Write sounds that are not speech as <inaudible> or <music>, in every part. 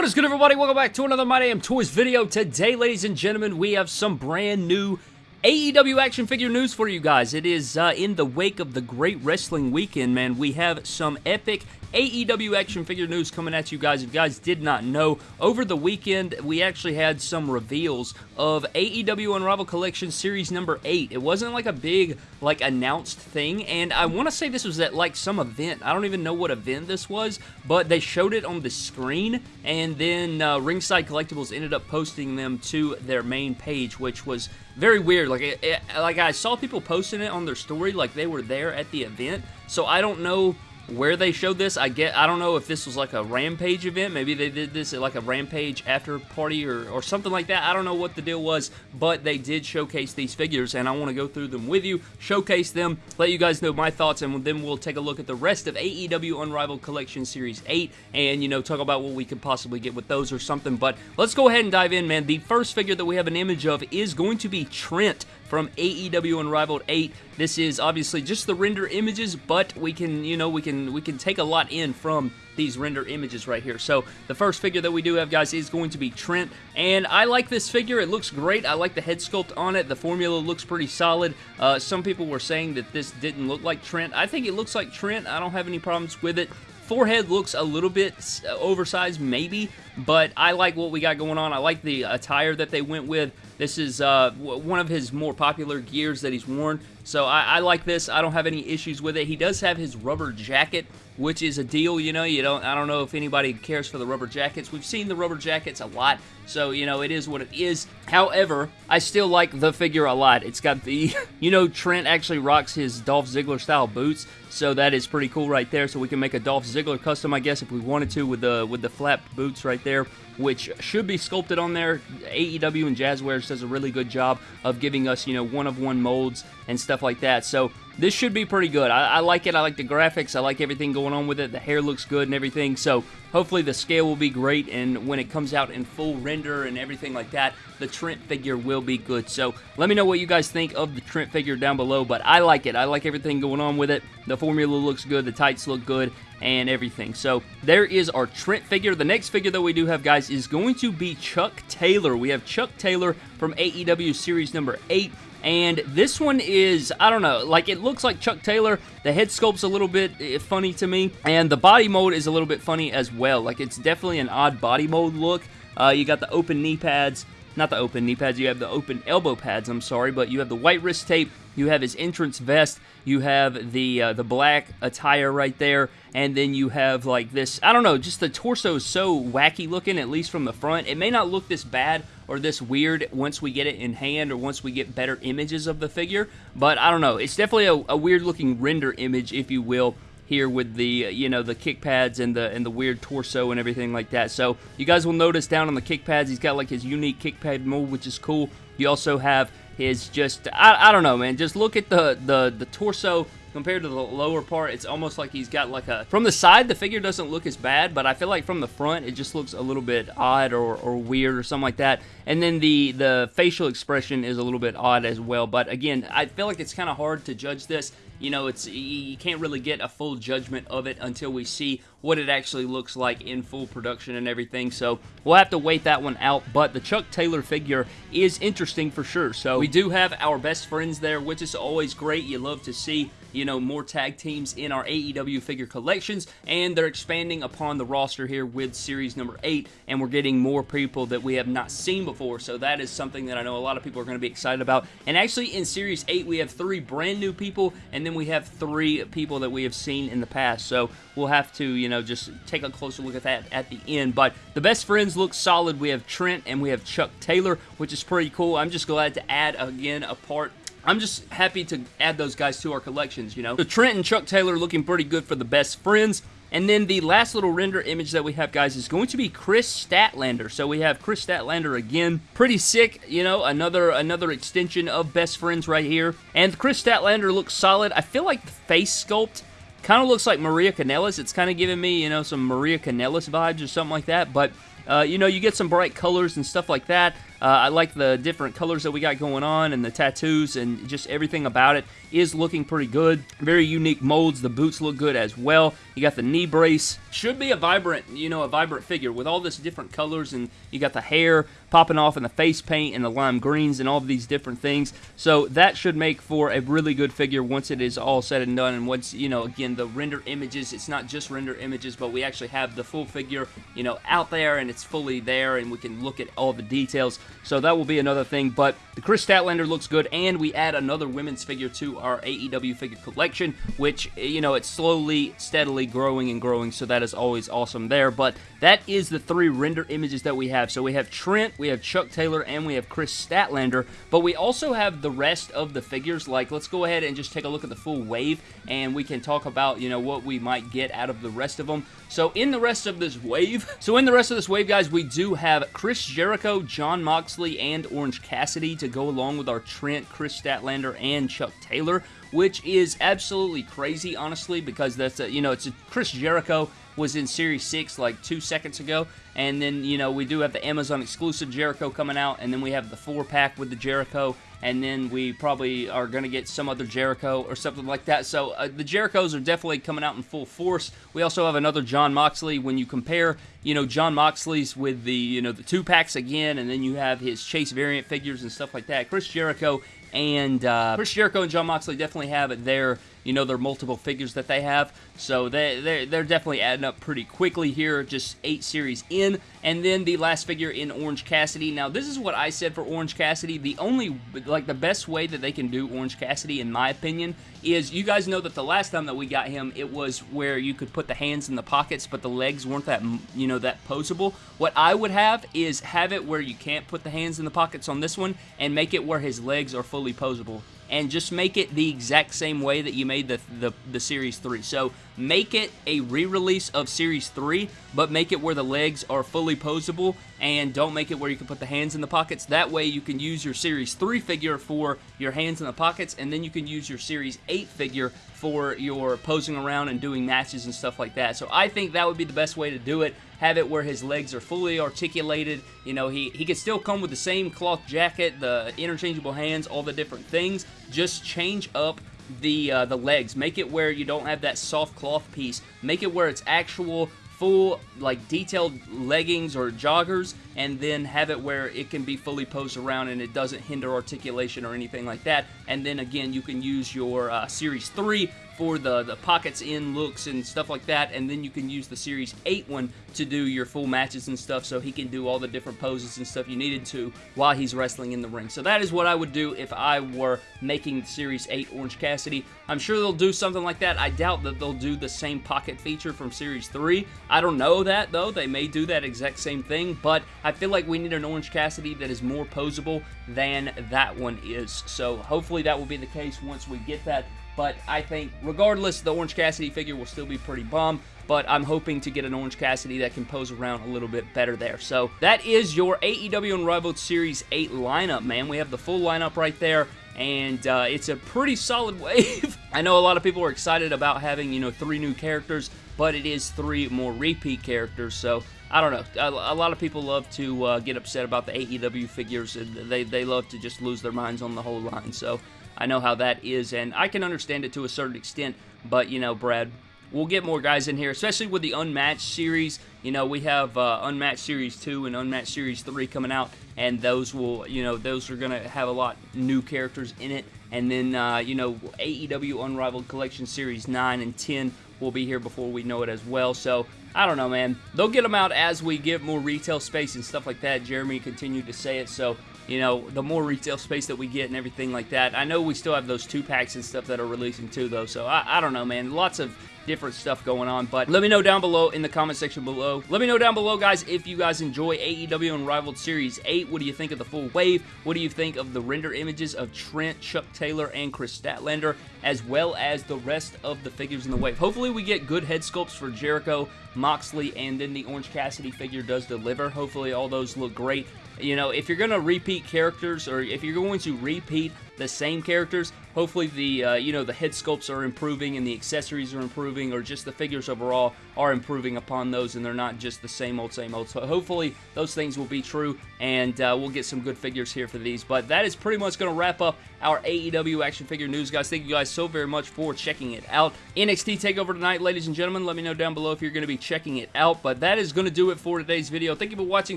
What is good everybody? Welcome back to another My Damn Toys video. Today, ladies and gentlemen, we have some brand new AEW action figure news for you guys. It is uh, in the wake of the Great Wrestling Weekend, man. We have some epic AEW action figure news coming at you guys. If you guys did not know, over the weekend we actually had some reveals of AEW Unrivaled Collection Series number 8. It wasn't like a big like announced thing, and I want to say this was at like some event. I don't even know what event this was, but they showed it on the screen, and then uh, Ringside Collectibles ended up posting them to their main page, which was very weird. Like, it, it, like I saw people posting it on their story like they were there at the event, so I don't know where they showed this. I get I don't know if this was like a Rampage event. Maybe they did this at like a Rampage after party or, or something like that. I don't know what the deal was, but they did showcase these figures, and I want to go through them with you, showcase them, let you guys know my thoughts, and then we'll take a look at the rest of AEW Unrivaled Collection Series 8, and, you know, talk about what we could possibly get with those or something, but let's go ahead and dive in, man. The first figure that we have an image of is going to be Trent from AEW Unrivaled 8. This is obviously just the render images, but we can, you know, we can we can take a lot in from these render images right here. So the first figure that we do have, guys, is going to be Trent, and I like this figure. It looks great. I like the head sculpt on it. The formula looks pretty solid. Uh, some people were saying that this didn't look like Trent. I think it looks like Trent. I don't have any problems with it forehead looks a little bit oversized, maybe, but I like what we got going on. I like the attire that they went with. This is uh, one of his more popular gears that he's worn, so I, I like this. I don't have any issues with it. He does have his rubber jacket, which is a deal, you know. You don't. I don't know if anybody cares for the rubber jackets. We've seen the rubber jackets a lot, so you know it is what it is. However, I still like the figure a lot. It's got the, <laughs> you know, Trent actually rocks his Dolph Ziggler style boots, so that is pretty cool right there. So we can make a Dolph Ziggler custom, I guess, if we wanted to, with the with the flap boots right there, which should be sculpted on there. AEW and Jazwares does a really good job of giving us, you know, one of one molds and stuff like that. So this should be pretty good. I, I, like it. I like the graphics. I like everything going on with it. The hair looks good and everything. So hopefully the scale will be great. And when it comes out in full render and everything like that, the Trent figure will be good. So let me know what you guys think of the Trent figure down below. But I like it. I like everything going on with it. The formula looks good. The tights look good and everything. So there is our Trent figure. The next figure that we do have, guys, is going to be Chuck Taylor. We have Chuck Taylor from AEW Series number 8. And this one is, I don't know, like it looks like Chuck Taylor. The head sculpt's a little bit eh, funny to me. And the body mold is a little bit funny as well. Like it's definitely an odd body mold look. Uh, you got the open knee pads. Not the open knee pads, you have the open elbow pads, I'm sorry, but you have the white wrist tape, you have his entrance vest, you have the uh, the black attire right there, and then you have like this, I don't know, just the torso is so wacky looking, at least from the front. It may not look this bad or this weird once we get it in hand or once we get better images of the figure, but I don't know. It's definitely a, a weird looking render image, if you will, here with the uh, you know the kick pads and the and the weird torso and everything like that. So you guys will notice down on the kick pads he's got like his unique kick pad mold which is cool. You also have his just I, I don't know man just look at the the the torso compared to the lower part it's almost like he's got like a from the side the figure doesn't look as bad but I feel like from the front it just looks a little bit odd or, or weird or something like that and then the the facial expression is a little bit odd as well but again I feel like it's kind of hard to judge this you know, it's you can't really get a full judgment of it until we see what it actually looks like in full production and everything. So we'll have to wait that one out. But the Chuck Taylor figure is interesting for sure. So we do have our best friends there, which is always great. You love to see you know, more tag teams in our AEW figure collections, and they're expanding upon the roster here with series number 8, and we're getting more people that we have not seen before, so that is something that I know a lot of people are going to be excited about. And actually, in series 8, we have three brand new people, and then we have three people that we have seen in the past, so we'll have to, you know, just take a closer look at that at the end. But the best friends look solid. We have Trent and we have Chuck Taylor, which is pretty cool. I'm just glad to add, again, a part I'm just happy to add those guys to our collections, you know. So Trent and Chuck Taylor looking pretty good for the best friends. And then the last little render image that we have, guys, is going to be Kris Statlander. So we have Kris Statlander again. Pretty sick, you know, another another extension of Best Friends right here. And Kris Statlander looks solid. I feel like the face sculpt kind of looks like Maria Kanellis. It's kind of giving me, you know, some Maria Kanellis vibes or something like that. But, uh, you know, you get some bright colors and stuff like that. Uh, I like the different colors that we got going on and the tattoos and just everything about it is looking pretty good. Very unique molds. The boots look good as well. You got the knee brace. Should be a vibrant, you know, a vibrant figure with all this different colors and you got the hair popping off in the face paint and the lime greens and all of these different things. So that should make for a really good figure once it is all said and done and once, you know, again, the render images, it's not just render images, but we actually have the full figure, you know, out there and it's fully there and we can look at all the details. So that will be another thing, but the Kris Statlander looks good and we add another women's figure to our AEW figure collection, which, you know, it's slowly, steadily growing and growing, so that is always awesome there. But that is the three render images that we have. So we have Trent, we have Chuck Taylor, and we have Kris Statlander, but we also have the rest of the figures. Like, let's go ahead and just take a look at the full wave, and we can talk about, you know, what we might get out of the rest of them. So in the rest of this wave, <laughs> so in the rest of this wave, guys, we do have Chris Jericho, Jon Moxley, and Orange Cassidy to go along with our Trent, Kris Statlander, and Chuck Taylor which is absolutely crazy, honestly, because that's a, you know, it's a Chris Jericho was in Series 6 like two seconds ago, and then, you know, we do have the Amazon exclusive Jericho coming out, and then we have the 4-pack with the Jericho, and then we probably are going to get some other Jericho or something like that. So uh, the Jerichos are definitely coming out in full force. We also have another Jon Moxley. When you compare, you know, Jon Moxley's with the, you know, the two packs again, and then you have his Chase variant figures and stuff like that. Chris Jericho and uh, Chris Jericho and Jon Moxley definitely have their, you know, their multiple figures that they have. So they, they're, they're definitely adding up pretty quickly here, just eight series in. And then the last figure in Orange Cassidy. Now, this is what I said for Orange Cassidy. The only, like, the best way that they can do Orange Cassidy, in my opinion, is you guys know that the last time that we got him, it was where you could put the hands in the pockets, but the legs weren't that, you know, that posable. What I would have is have it where you can't put the hands in the pockets on this one and make it where his legs are fully posable and just make it the exact same way that you made the, the, the Series 3. So make it a re-release of Series 3, but make it where the legs are fully posable, and don't make it where you can put the hands in the pockets. That way you can use your Series 3 figure for your hands in the pockets, and then you can use your Series 8 figure for your posing around and doing matches and stuff like that. So I think that would be the best way to do it have it where his legs are fully articulated. You know, he, he could still come with the same cloth jacket, the interchangeable hands, all the different things. Just change up the uh, the legs. Make it where you don't have that soft cloth piece. Make it where it's actual full like detailed leggings or joggers and then have it where it can be fully posed around and it doesn't hinder articulation or anything like that. And then again you can use your uh, series 3 for the, the pockets in looks and stuff like that, and then you can use the Series 8 one to do your full matches and stuff, so he can do all the different poses and stuff you needed to while he's wrestling in the ring. So that is what I would do if I were making Series 8 Orange Cassidy. I'm sure they'll do something like that. I doubt that they'll do the same pocket feature from Series 3. I don't know that, though. They may do that exact same thing, but I feel like we need an Orange Cassidy that is more posable than that one is. So hopefully that will be the case once we get that but I think, regardless, the Orange Cassidy figure will still be pretty bum. But I'm hoping to get an Orange Cassidy that can pose around a little bit better there. So that is your AEW Unrivaled Series 8 lineup, man. We have the full lineup right there and uh, it's a pretty solid <laughs> wave. I know a lot of people are excited about having, you know, three new characters, but it is three more repeat characters, so I don't know. A, a lot of people love to uh, get upset about the AEW figures, and they, they love to just lose their minds on the whole line, so I know how that is, and I can understand it to a certain extent, but, you know, Brad, we'll get more guys in here, especially with the Unmatched series. You know, we have uh, Unmatched Series 2 and Unmatched Series 3 coming out, and those will, you know, those are going to have a lot new characters in it. And then, uh, you know, AEW Unrivaled Collection Series 9 and 10 will be here before we know it as well. So, I don't know, man. They'll get them out as we get more retail space and stuff like that. Jeremy continued to say it, so you know, the more retail space that we get and everything like that. I know we still have those two packs and stuff that are releasing too, though. So I, I don't know, man. Lots of different stuff going on. But let me know down below in the comment section below. Let me know down below, guys, if you guys enjoy AEW Unrivaled Series 8. What do you think of the full wave? What do you think of the render images of Trent, Chuck Taylor, and Kris Statlander, as well as the rest of the figures in the wave? Hopefully we get good head sculpts for Jericho, Moxley, and then the Orange Cassidy figure does deliver. Hopefully all those look great you know, if you're going to repeat characters or if you're going to repeat the same characters, hopefully the, uh, you know, the head sculpts are improving and the accessories are improving or just the figures overall are improving upon those and they're not just the same old, same old. So hopefully those things will be true and uh, we'll get some good figures here for these. But that is pretty much going to wrap up our AEW action figure news, guys. Thank you guys so very much for checking it out. NXT TakeOver tonight, ladies and gentlemen. Let me know down below if you're going to be checking it out. But that is going to do it for today's video. Thank you for watching.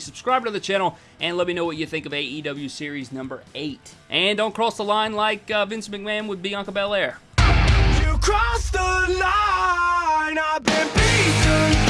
Subscribe to the channel and let me know what you think of AEW Series number 8. And don't cross the line line like uh, Vince McMahon with Bianca Belair. You crossed the line, I've been beaten.